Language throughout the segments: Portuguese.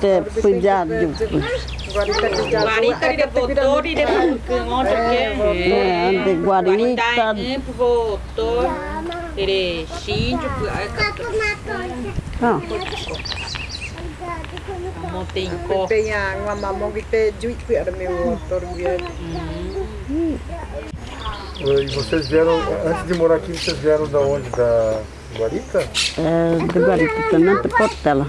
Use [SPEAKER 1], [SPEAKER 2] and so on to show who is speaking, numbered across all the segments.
[SPEAKER 1] te pujar
[SPEAKER 2] Guarita de votor e que onde que
[SPEAKER 1] É, de guarita.
[SPEAKER 2] votor. Ele xíndio,
[SPEAKER 1] Ah,
[SPEAKER 2] montei copo.
[SPEAKER 3] Pe yang mama mo kita juit pe ada meu motor dia.
[SPEAKER 4] E vocês vieram, antes de morar aqui, vocês vieram da onde? Da Guarita?
[SPEAKER 1] é, de guarita também de Portela.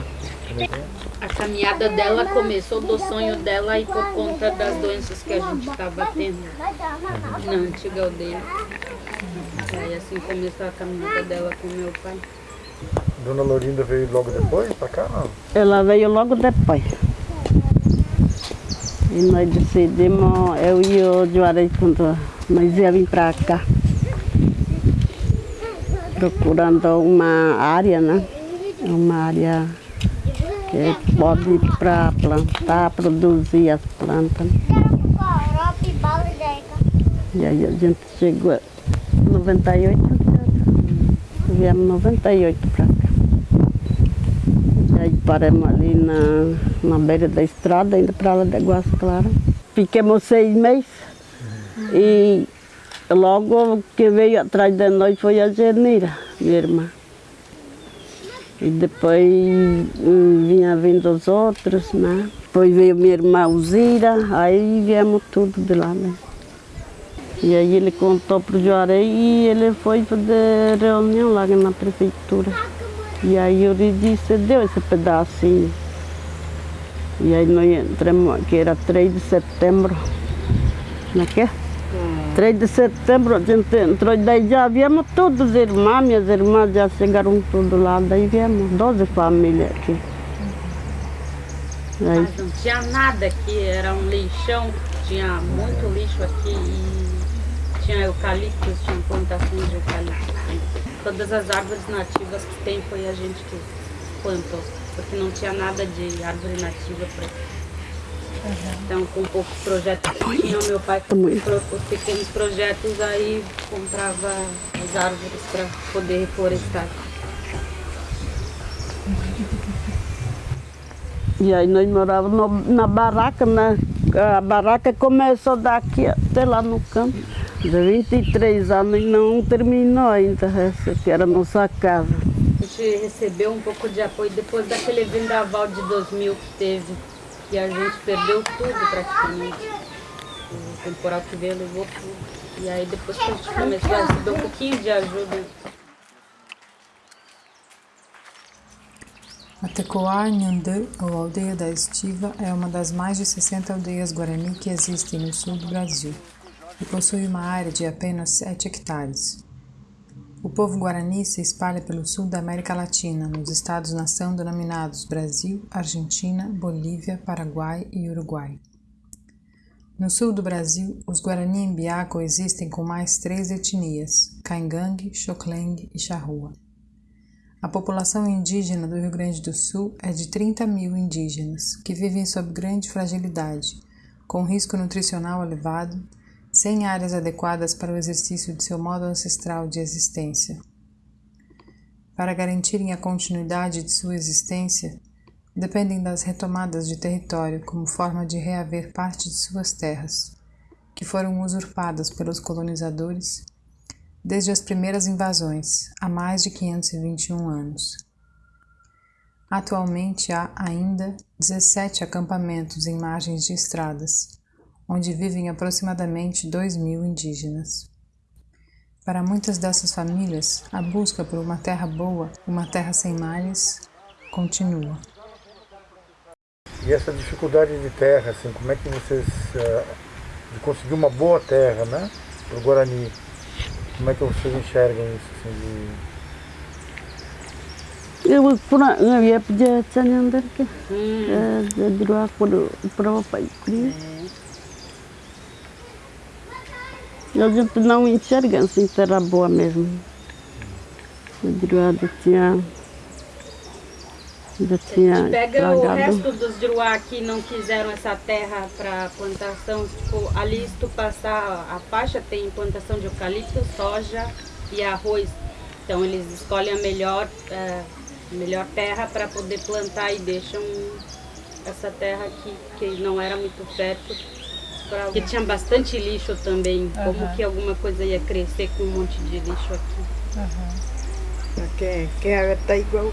[SPEAKER 2] A caminhada dela começou do sonho dela e por conta das doenças que a gente estava tendo na antiga aldeia. Aí assim começou a caminhada dela com meu pai.
[SPEAKER 4] Dona Lorinda veio logo depois pra cá, não?
[SPEAKER 1] Ela veio logo depois. E nós decidimos, eu e o Juarez, quando nós ia vir para cá. Procurando uma área, né? Uma área que pode para plantar, produzir as plantas. E aí a gente chegou em 98, viemos em 98 para cá. E aí paramos ali na, na beira da estrada, indo para lá de Águas Claras. Fiquemos seis meses e logo que veio atrás de nós foi a Genira, minha irmã. E depois hum, vinha vindo os outros, né? Depois veio minha irmã Uzira, aí viemos tudo de lá mesmo. E aí ele contou para o Juarez e ele foi fazer reunião lá na prefeitura. E aí eu lhe disse, deu esse pedacinho. E aí nós entramos, que era 3 de setembro. É? 3 de setembro a gente entrou e daí já viemos todos os irmãos, minhas irmãs já chegaram tudo lá, daí viemos 12 famílias aqui. Aí,
[SPEAKER 2] Mas não tinha nada aqui, era um lixão, tinha muito lixo aqui e tinha eucaliptos, tinha plantações de eucalipto. Todas as árvores nativas que tem foi a gente que plantou, porque não tinha nada de árvore nativa para Então, com poucos projetos que tinha, meu pai comprou os pequenos projetos, aí comprava as árvores para poder reflorestar.
[SPEAKER 1] e aí nós morávamos na barraca, né? A barraca começou daqui até lá no campo. De 23 anos e não terminou ainda, essa que era a nossa casa.
[SPEAKER 2] A gente recebeu um pouco de apoio depois daquele vendaval de 2000 que teve, que a gente perdeu tudo praticamente. O temporal que veio levou tudo. E aí depois que a gente começou a receber um pouquinho de ajuda,
[SPEAKER 5] A Tecoá Nhandã, ou Aldeia da Estiva, é uma das mais de 60 aldeias guarani que existem no sul do Brasil e possui uma área de apenas 7 hectares. O povo guarani se espalha pelo sul da América Latina, nos estados-nação denominados Brasil, Argentina, Bolívia, Paraguai e Uruguai. No sul do Brasil, os Guarani Embiá coexistem com mais três etnias, Caingangue, Xocleng e Charrua. A população indígena do Rio Grande do Sul é de 30 mil indígenas, que vivem sob grande fragilidade, com risco nutricional elevado, sem áreas adequadas para o exercício de seu modo ancestral de existência. Para garantirem a continuidade de sua existência, dependem das retomadas de território como forma de reaver parte de suas terras, que foram usurpadas pelos colonizadores desde as primeiras invasões, há mais de 521 anos. Atualmente há ainda 17 acampamentos em margens de estradas, onde vivem aproximadamente 2 mil indígenas. Para muitas dessas famílias, a busca por uma terra boa, uma terra sem males, continua.
[SPEAKER 4] E essa dificuldade de terra, assim, como é que vocês, eh, de conseguir uma boa terra, né, para o Guarani, como é que vocês enxergam isso, assim, de...
[SPEAKER 1] Eu pura eu ia pedir canhandar que é de dua por para o pai a gente não enxerga assim terra boa mesmo. De dua tinha já tinha
[SPEAKER 2] Pega o
[SPEAKER 1] estragado.
[SPEAKER 2] resto dos Juruá que não quiseram essa terra para plantação, tipo, ali se tu passar a faixa tem plantação de eucalipto, soja e arroz. Então eles escolhem a melhor, eh, melhor terra para poder plantar e deixam essa terra aqui, que não era muito fértil, que tinha bastante lixo também, como
[SPEAKER 5] Aham.
[SPEAKER 2] que alguma coisa ia crescer com um monte de lixo aqui.
[SPEAKER 3] Quem, quem água tá igual.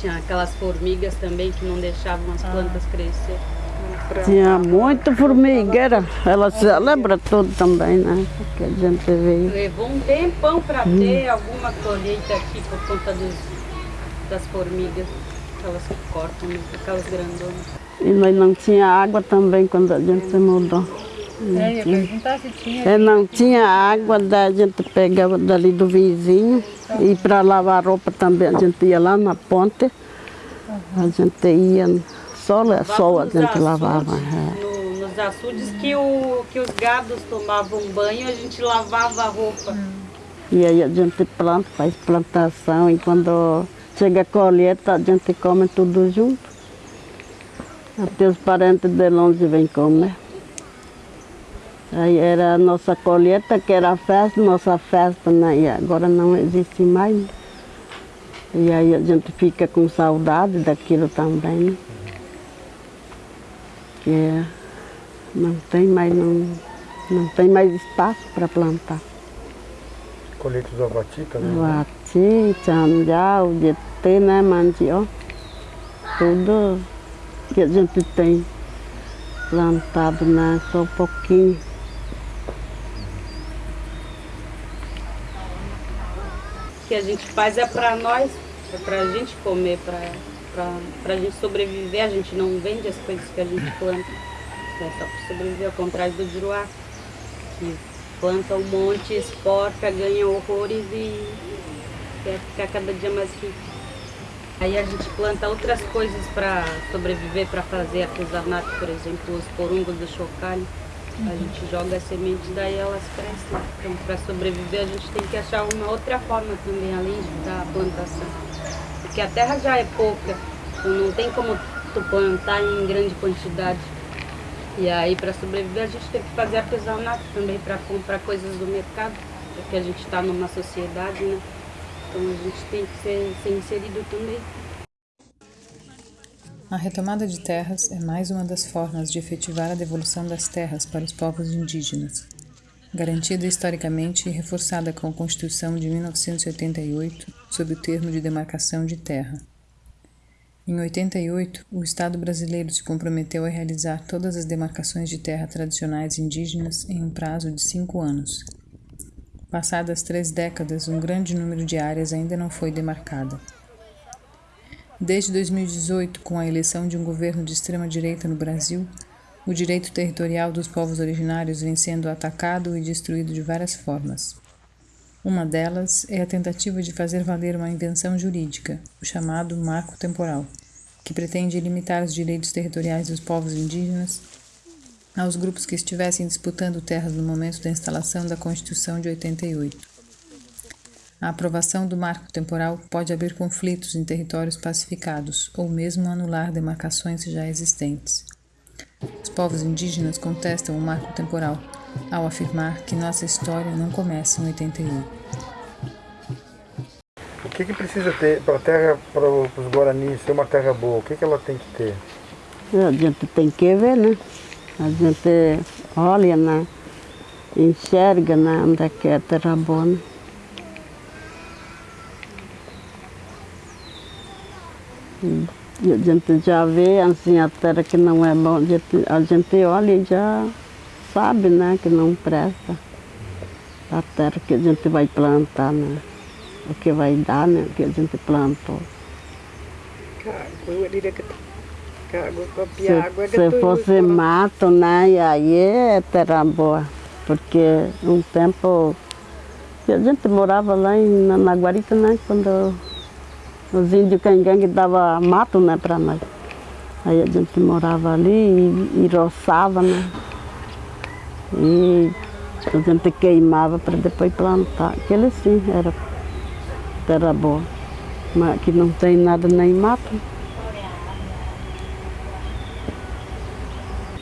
[SPEAKER 2] Tinha aquelas formigas também que não deixavam as plantas crescer.
[SPEAKER 3] pra-
[SPEAKER 1] Tinha muita formigueira. Ela se lembra tudo também, né? Que a gente veio.
[SPEAKER 2] Levou um tempão para ter alguma colheita aqui por conta dos, das formigas, aquelas que cortam, aquelas grandonas.
[SPEAKER 1] E nós não tinha água também quando a gente mudou.
[SPEAKER 5] É, eu ia perguntar se tinha.
[SPEAKER 1] É, não tinha água, daí a gente pegava dali do vizinho. E para lavar roupa também a gente ia lá na ponte. A gente ia, só, só a gente lavava. é.
[SPEAKER 2] no- nos açudes que, o, que os gados tomavam banho, a gente lavava a roupa.
[SPEAKER 1] E aí a gente planta, faz plantação e quando chega a colheita a gente come tudo junto. Até os parentes de longe vêm comer. Aí era a nossa colheita, que era a festa, nossa festa, né? E agora não existe mais. né? E aí a gente fica com saudade daquilo também, né? Que não tem mais, não, não tem mais espaço para plantar.
[SPEAKER 4] Colheita do abati também. né?
[SPEAKER 1] Vati, tchanjau, jetê, né, mandioca. Tudo que a gente tem plantado, né? Só um pouquinho.
[SPEAKER 2] O que a gente faz é para nós, é para a gente comer, para a gente sobreviver. A gente não vende as coisas que a gente planta, é só para sobreviver, ao contrário do juruá, que planta um monte, exporta, ganha horrores e quer ficar cada dia mais rico. Aí a gente planta outras coisas para sobreviver, para fazer artesanato, por exemplo, os porungos do chocalho. A gente joga a semente, daí elas crescem. Então, para sobreviver, a gente tem que achar uma outra forma também, além da plantação. Porque a terra já é pouca, então não tem como tu plantar em grande quantidade. E aí, para sobreviver, a gente tem que fazer artesanato também para comprar coisas do mercado, porque a gente está numa sociedade, né? Então a gente tem que ser, ser inserido também.
[SPEAKER 5] A retomada de terras é mais uma das formas de efetivar a devolução das terras para os povos indígenas, garantida historicamente e reforçada com a Constituição de 1988, sob o termo de demarcação de terra. Em 88, o Estado brasileiro se comprometeu a realizar todas as demarcações de terra tradicionais indígenas em um prazo de cinco anos. Passadas três décadas, um grande número de áreas ainda não foi demarcada. Desde 2018, com a eleição de um governo de extrema-direita no Brasil, o direito territorial dos povos originários vem sendo atacado e destruído de várias formas. Uma delas é a tentativa de fazer valer uma invenção jurídica, o chamado marco temporal, que pretende limitar os direitos territoriais dos povos indígenas aos grupos que estivessem disputando terras no momento da instalação da Constituição de 88. A aprovação do marco temporal pode abrir conflitos em territórios pacificados ou mesmo anular demarcações já existentes. Os povos indígenas contestam o marco temporal ao afirmar que nossa história não começa em 88.
[SPEAKER 4] O que, que precisa ter para a terra, para os Guaranis ser uma terra boa? O que, que ela tem que ter?
[SPEAKER 1] A gente tem que ver, né? A gente olha, né? Enxerga, né? Onde é que é terra boa, a gente já vê, assim, a terra que não é boa, a gente, olha e já sabe, né? Que não presta. A terra que a gente vai plantar, né? O que vai dar, né? O que a gente plantou.
[SPEAKER 3] Água, ali que água,
[SPEAKER 1] Se,
[SPEAKER 3] água. que
[SPEAKER 1] se fosse mato, né, e aí é terra boa. Porque um tempo a gente morava lá em, na, na Guarita, né, quando os índios cangangue davam mato, né, para nós. Aí a gente morava ali e, e roçava, né. E a gente queimava para depois plantar. Aquele sim era terra boa. Mas que não tem nada nem mato.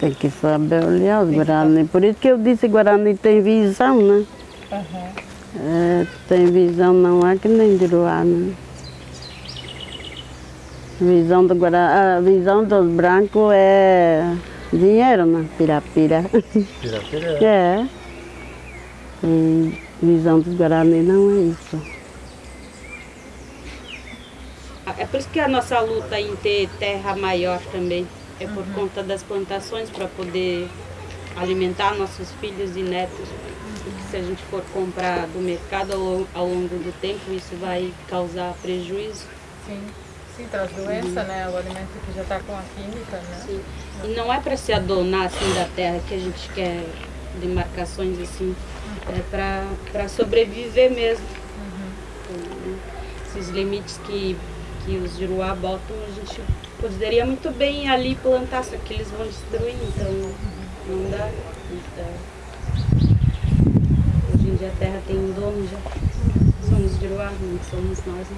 [SPEAKER 1] Tem que saber olhar os Guarani. Por isso que eu disse que Guarani tem visão, né? É, tem visão, não é que nem Juruá, né? Visão do Guará, a visão dos brancos é dinheiro, né? Pirapira.
[SPEAKER 4] Pirapira é.
[SPEAKER 1] É. E visão dos Guarani não é isso.
[SPEAKER 2] É por isso que a nossa luta em ter terra maior também. É por conta das plantações para poder alimentar nossos filhos e netos. Porque se a gente for comprar do mercado ao, longo do tempo, isso vai causar prejuízo.
[SPEAKER 6] Sim, sim, traz doença, né? O alimento que já está com a química, né?
[SPEAKER 2] Sim. E não é para se adonar assim da terra que a gente quer demarcações assim. É para sobreviver mesmo. Esses limites que, que os Juruá botam, a gente poderia muito bem ali plantar, só que eles vão destruir, então não dá. Então, hoje em dia a terra tem um dono já. Somos Juruá, não somos nós. Né?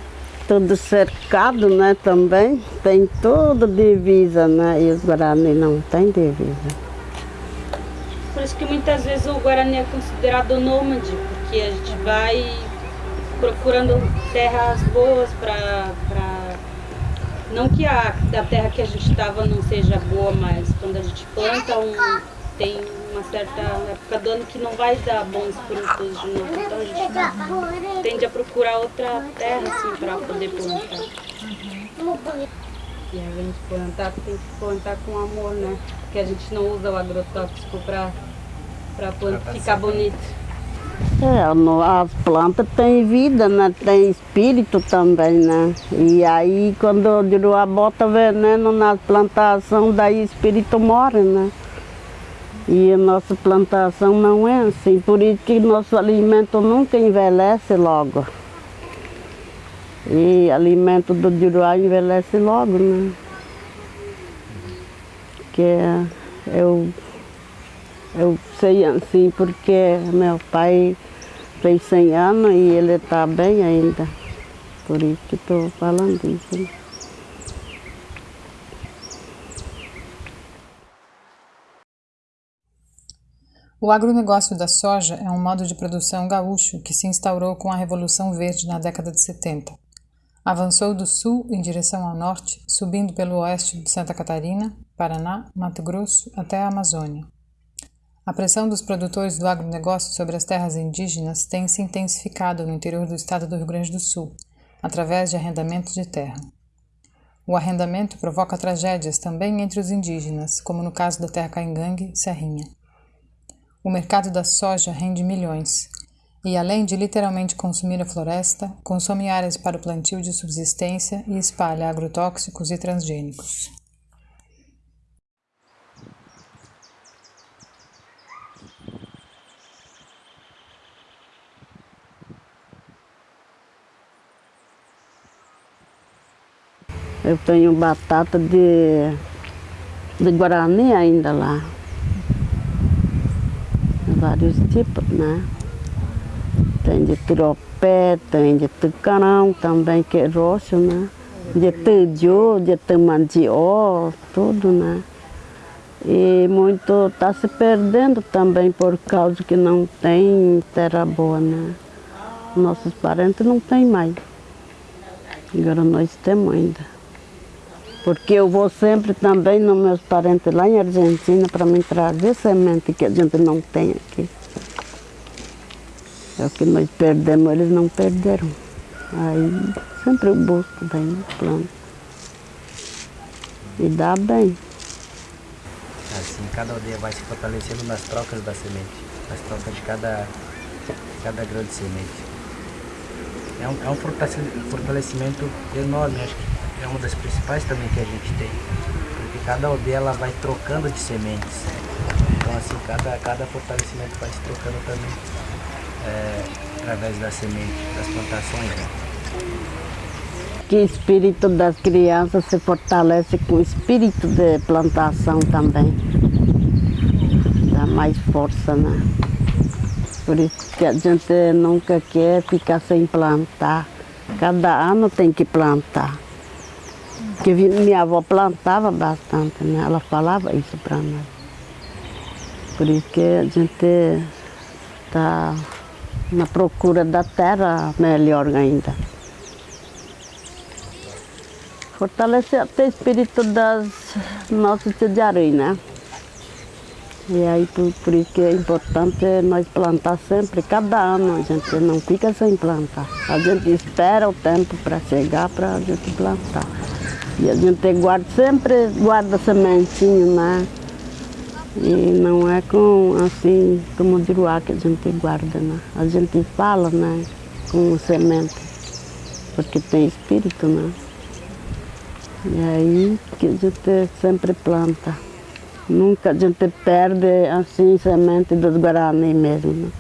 [SPEAKER 1] Tudo cercado, né, também. Tem toda divisa, né? E os Guarani não tem divisa.
[SPEAKER 2] Por isso que muitas vezes o Guarani é considerado nômade, porque a gente vai procurando terras boas para. Não que a, a terra que a gente estava não seja boa, mas quando a gente planta um. Tem uma certa época do ano que não vai dar bons frutos de novo. Então a gente tende a procurar outra terra assim para poder plantar. E a gente plantar tem que plantar com amor, né? Porque a gente não usa o agrotóxico para ficar bonito.
[SPEAKER 1] É, as plantas têm vida, né? Tem espírito também, né? E aí quando o Juruá bota veneno na plantação, daí o espírito morre, né? E a nossa plantação não é assim, por isso que nosso alimento nunca envelhece logo. E alimento do Juruá envelhece logo, né? Que eu eu sei assim porque meu pai fez 100 anos e ele está bem ainda. Por isso que estou falando isso. né?
[SPEAKER 5] O agronegócio da soja é um modo de produção gaúcho que se instaurou com a Revolução Verde na década de 70. Avançou do sul em direção ao norte, subindo pelo oeste de Santa Catarina, Paraná, Mato Grosso até a Amazônia. A pressão dos produtores do agronegócio sobre as terras indígenas tem se intensificado no interior do estado do Rio Grande do Sul, através de arrendamento de terra. O arrendamento provoca tragédias também entre os indígenas, como no caso da terra caingangue, Serrinha. O mercado da soja rende milhões e, além de literalmente consumir a floresta, consome áreas para o plantio de subsistência e espalha agrotóxicos e transgênicos.
[SPEAKER 1] Eu tenho batata de, de Guarani ainda lá. Vários tipos, né? Tem de turopé, tem de tucarão também, que é roxo, né? De tuju, de tamandió, tudo, né? E muito está se perdendo também por causa que não tem terra boa, né? Nossos parentes não têm mais. Agora nós temos ainda. Porque eu vou sempre também nos meus parentes lá em Argentina para me trazer semente que a gente não tem aqui. É o que nós perdemos, eles não perderam. Aí sempre eu busco bem no plano. E dá bem.
[SPEAKER 7] Assim, cada aldeia vai se fortalecendo nas trocas da semente, nas trocas de cada, cada grão de semente. É um, é um fortalecimento enorme, acho que é uma das principais também que a gente tem. Porque cada aldeia ela vai trocando de sementes. Então assim, cada, cada fortalecimento vai se trocando também é, através da semente, das plantações. Né?
[SPEAKER 1] Que o espírito das crianças se fortalece com o espírito de plantação também. Dá mais força, né? Por isso que a gente nunca quer ficar sem plantar. Cada ano tem que plantar. Porque minha avó plantava bastante, né? Ela falava isso para nós. Por isso que a gente está na procura da terra melhor ainda. fortalecer até o espírito das nossas tidiarim, né? E aí por, por isso que é importante nós plantar sempre, cada ano a gente não fica sem plantar. A gente espera o tempo para chegar para a gente plantar. E a gente guarda, sempre guarda sementinho, né? E não é com assim, como o diruá que a gente guarda, né? A gente fala, né? Com semente, porque tem espírito, né? E aí que a gente sempre planta. Nunca a gente perde assim semente dos Guarani mesmo. Né?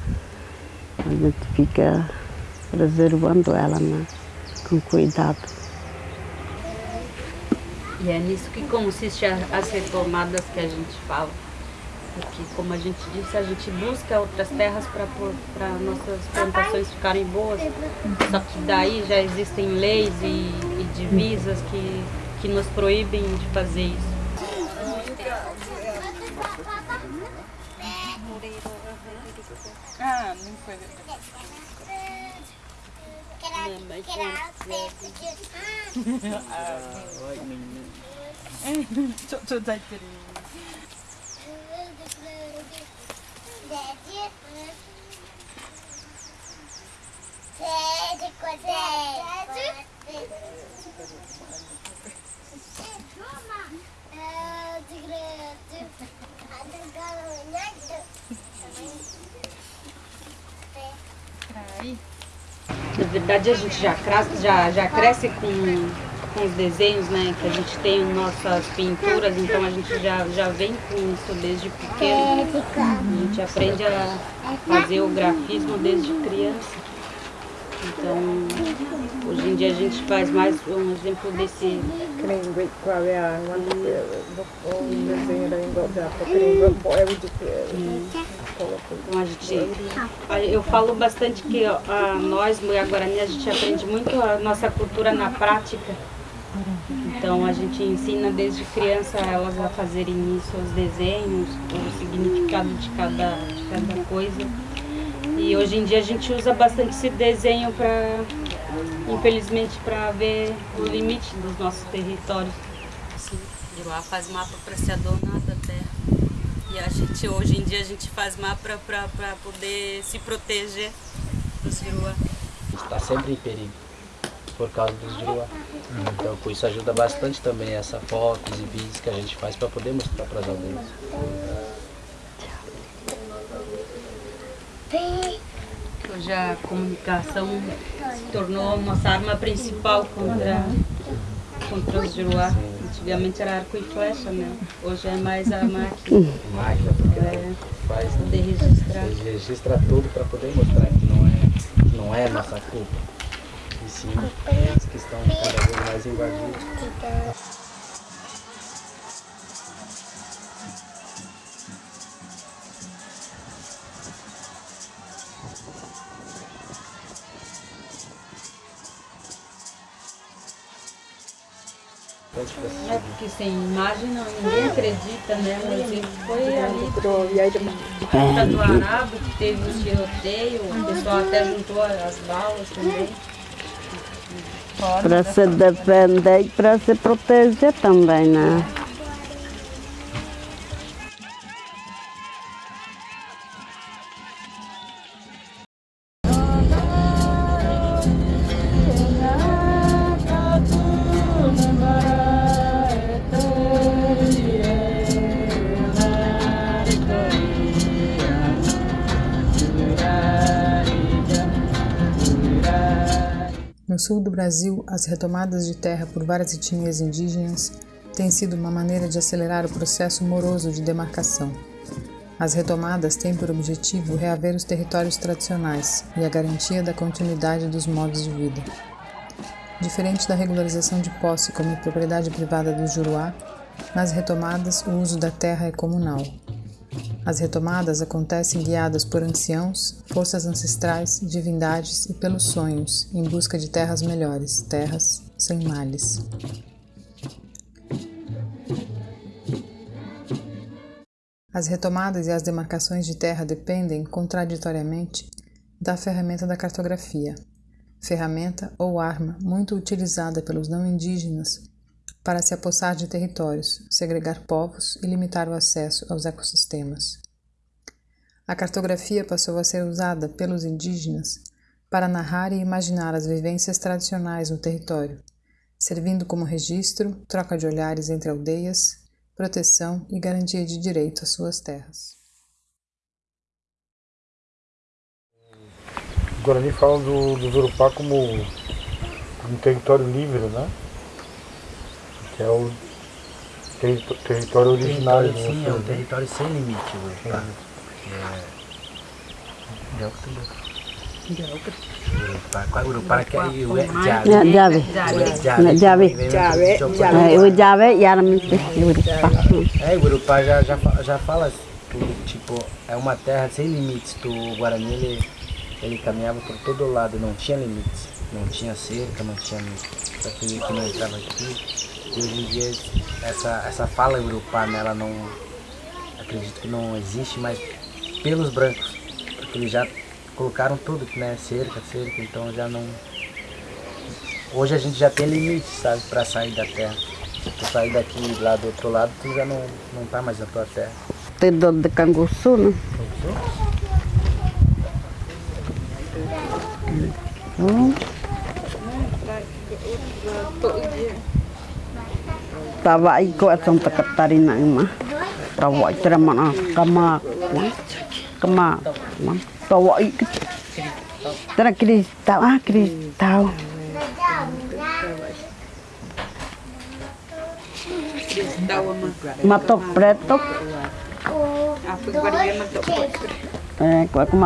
[SPEAKER 1] A gente fica preservando ela né? com cuidado.
[SPEAKER 2] E é nisso que consiste a- as retomadas que a gente fala. Porque, como a gente disse, a gente busca outras terras para nossas plantações ficarem boas. Só que daí já existem leis e, e divisas que, que nos proíbem de fazer isso.
[SPEAKER 6] Ah, não foi. Čo, čo dajte?
[SPEAKER 2] Na verdade, a gente já, já, já cresce com, com os desenhos, né? Que a gente tem em nossas pinturas, então a gente já, já vem com isso desde pequeno. A gente aprende a fazer o grafismo desde criança. Então, hoje em dia a gente faz mais um exemplo desse
[SPEAKER 3] Que nem Great Korea, one o desenho da é
[SPEAKER 2] Então a gente, a- eu falo bastante que a, nós, Mulher Guarani, a gente aprende muito a nossa cultura na prática. Então a gente ensina desde criança elas a fazerem isso, os desenhos, o significado de cada, de cada coisa. E hoje em dia a gente usa bastante esse desenho para, infelizmente, para ver o limite dos nossos territórios. Assim, de lá faz mapa para se adonar da terra. E a gente, hoje em dia, a gente faz mapa para poder se proteger dos Juruá.
[SPEAKER 7] Está sempre em perigo por causa dos Juruá. Então, com isso ajuda bastante também essa fotos e vídeos que a gente faz para poder mostrar para as aldeias.
[SPEAKER 2] Hoje a comunicação se tornou nossa arma principal contra, contra os Juruá. Antigamente era arco e flecha, né? Hoje é mais a máquina,
[SPEAKER 7] Máquina, porque
[SPEAKER 2] é,
[SPEAKER 7] faz,
[SPEAKER 2] poder registrar.
[SPEAKER 7] a gente registra tudo para poder mostrar que não é, não é nossa culpa. Sim, eles que estão cada vez mais invadidos. Pode ficar
[SPEAKER 2] É porque sem imagem não, ninguém acredita, né? Mas ele foi ali
[SPEAKER 3] E aí
[SPEAKER 2] de, Ponta do Arabo que teve o tiroteio, o pessoal até juntou as balas também.
[SPEAKER 1] Para se defender e para se proteger também, né?
[SPEAKER 5] Sul do Brasil, as retomadas de terra por várias etnias indígenas têm sido uma maneira de acelerar o processo moroso de demarcação. As retomadas têm por objetivo reaver os territórios tradicionais e a garantia da continuidade dos modos de vida. Diferente da regularização de posse como propriedade privada do Juruá, nas retomadas o uso da terra é comunal. As retomadas acontecem guiadas por anciãos, forças ancestrais, divindades e pelos sonhos, em busca de terras melhores, terras sem males. As retomadas e as demarcações de terra dependem, contraditoriamente, da ferramenta da cartografia, ferramenta ou arma muito utilizada pelos não indígenas para se apossar de territórios, segregar povos e limitar o acesso aos ecossistemas. A cartografia passou a ser usada pelos indígenas para narrar e imaginar as vivências tradicionais no território, servindo como registro, troca de olhares entre aldeias, proteção e garantia de direito às suas terras.
[SPEAKER 4] O Guarani fala do, do Zurupá como um território livre, né? Que é o terri território originário.
[SPEAKER 7] Território, sim,
[SPEAKER 4] né?
[SPEAKER 7] é um território sem limite. É... Urupá. Qual Urupá que é o Jave.
[SPEAKER 1] Ya, Jave.
[SPEAKER 7] Jave.
[SPEAKER 1] Jave.
[SPEAKER 3] Jave.
[SPEAKER 1] É, o Jave Yaramite, Urupá.
[SPEAKER 7] É, o Urupá já, já, já fala tudo, tipo, é uma terra sem limites. O Guarani, ele, ele caminhava por todo lado, não tinha limites. Não tinha cerca, não tinha aquele que não entrava aqui. E hoje em dia, essa, essa fala Urupá, né, ela não, acredito que não existe mais pelos brancos. Porque eles já colocaram tudo, né, cerca, cerca, então já não... Hoje a gente já tem limites, sabe, para sair da terra. Se tu sair daqui lá do outro lado, tu já não, não tá mais na tua terra.
[SPEAKER 1] Tem dono de Canguçu, né? Hum. Tava aí com a Santa Catarina, irmã. Tava aí tremando, cama, cama, tava aí. Era cristal, ah, cristal. Mato preto.
[SPEAKER 3] Ah, foi Guarani matou preto.
[SPEAKER 1] É, qual é que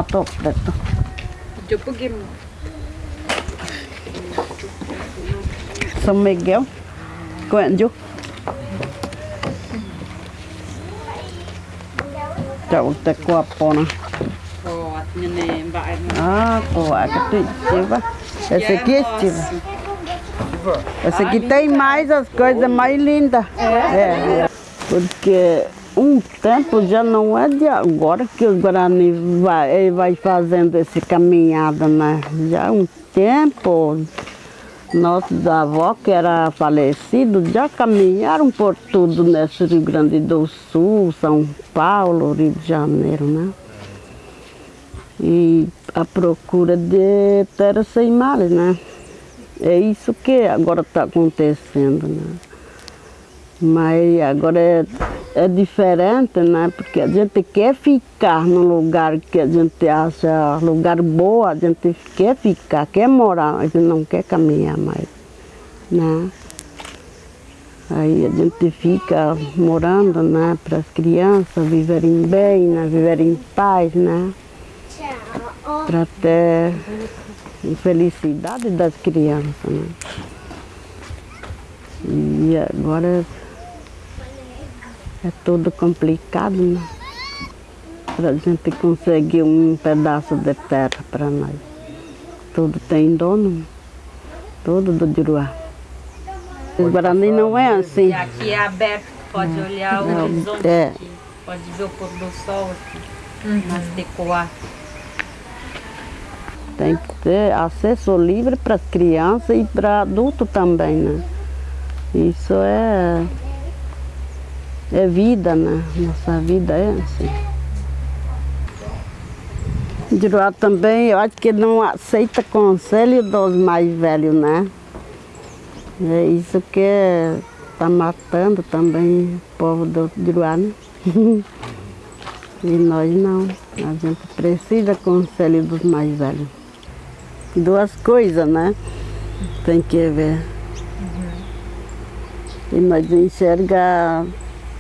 [SPEAKER 2] neném, vai,
[SPEAKER 1] Ah, estiva. Esse aqui é estiva. Esse aqui tem mais as coisas mais lindas. É. Porque um tempo já não é de agora que o Guarani vai, vai fazendo essa caminhada, né? Já um tempo. Nossos avós, que eram falecidos, já caminharam por tudo nesse Rio Grande do Sul, São Paulo, Rio de Janeiro, né? E a procura de terra sem males, né? É isso que agora está acontecendo, né? Mas agora é, é diferente, né? Porque a gente quer ficar no lugar que a gente acha lugar bom, a gente quer ficar, quer morar, a gente não quer caminhar mais, né? Aí a gente fica morando, né? Para as crianças viverem bem, né? Viverem em paz, né? Para ter felicidade das crianças, né? E agora é tudo complicado, né? Para a gente conseguir um pedaço de terra para nós. Tudo tem dono, tudo do Juruá. O Guarani não é assim.
[SPEAKER 2] E aqui é aberto, pode olhar o
[SPEAKER 1] Não,
[SPEAKER 2] horizonte
[SPEAKER 1] é.
[SPEAKER 2] aqui. Pode ver o pôr do sol aqui, nas decoar.
[SPEAKER 1] Tem que ter acesso livre para as crianças e para adultos também, né? Isso é, é vida, né? Nossa vida é assim. Juruá também, eu acho que não aceita conselho dos mais velhos, né? É isso que está matando também o povo do Juruá, né? E nós não. A gente precisa conselho dos mais velhos. Duas coisas, né? Tem que ver. E nós enxerga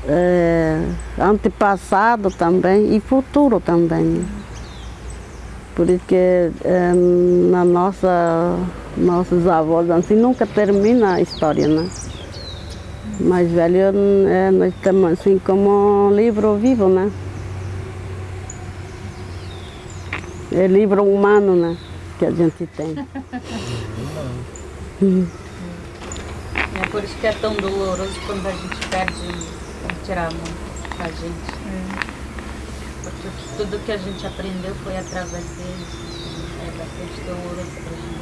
[SPEAKER 1] é, antepassado também e futuro também. né? Por isso que é, na nossa, nossos avós assim nunca termina a história, né? Mais velho, é, nós estamos assim como um livro vivo, né? É livro humano, né? Que a gente tem.
[SPEAKER 2] É por isso que é tão doloroso quando a gente perde tirar a mão da gente. Porque tudo que a gente aprendeu foi através deles. É bastante doloroso pra gente.